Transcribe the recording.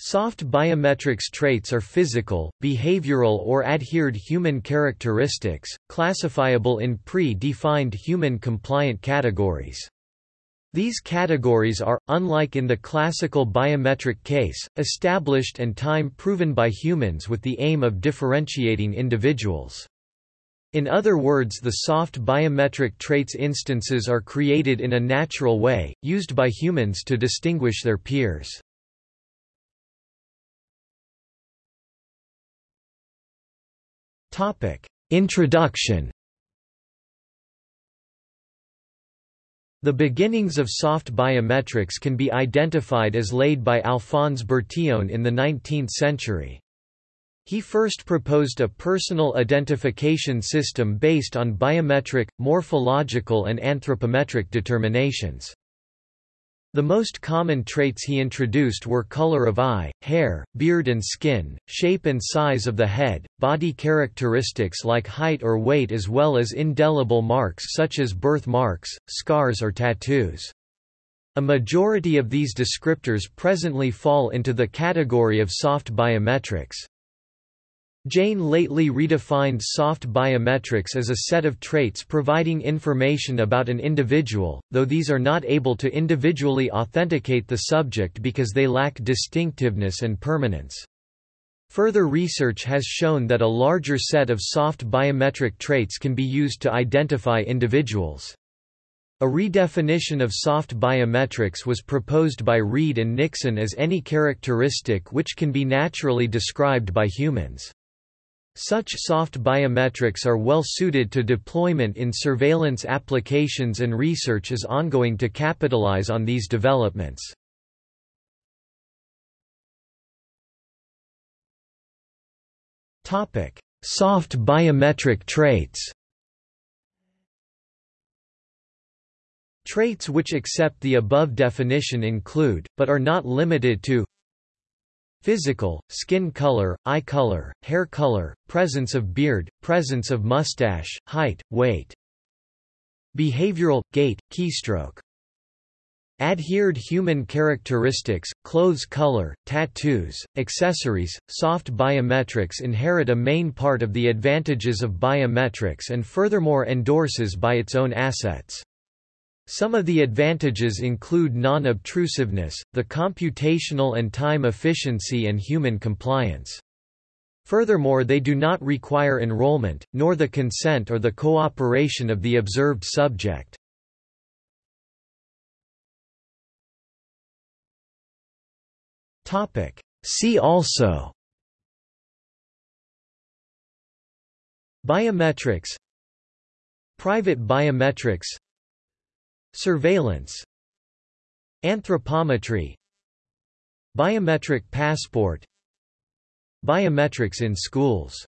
Soft biometrics traits are physical, behavioral or adhered human characteristics, classifiable in pre-defined human-compliant categories. These categories are, unlike in the classical biometric case, established and time-proven by humans with the aim of differentiating individuals. In other words the soft biometric traits instances are created in a natural way, used by humans to distinguish their peers. Introduction The beginnings of soft biometrics can be identified as laid by Alphonse Bertillon in the 19th century. He first proposed a personal identification system based on biometric, morphological and anthropometric determinations. The most common traits he introduced were color of eye, hair, beard and skin, shape and size of the head, body characteristics like height or weight as well as indelible marks such as birth marks, scars or tattoos. A majority of these descriptors presently fall into the category of soft biometrics. Jain lately redefined soft biometrics as a set of traits providing information about an individual, though these are not able to individually authenticate the subject because they lack distinctiveness and permanence. Further research has shown that a larger set of soft biometric traits can be used to identify individuals. A redefinition of soft biometrics was proposed by Reid and Nixon as any characteristic which can be naturally described by humans. Such soft biometrics are well suited to deployment in surveillance applications and research is ongoing to capitalize on these developments. Soft biometric traits Traits which accept the above definition include, but are not limited to Physical, skin color, eye color, hair color, presence of beard, presence of mustache, height, weight. Behavioral, gait, keystroke. Adhered human characteristics, clothes color, tattoos, accessories, soft biometrics inherit a main part of the advantages of biometrics and furthermore endorses by its own assets. Some of the advantages include non-obtrusiveness, the computational and time efficiency and human compliance. Furthermore they do not require enrollment, nor the consent or the cooperation of the observed subject. See also Biometrics Private biometrics Surveillance Anthropometry Biometric passport Biometrics in schools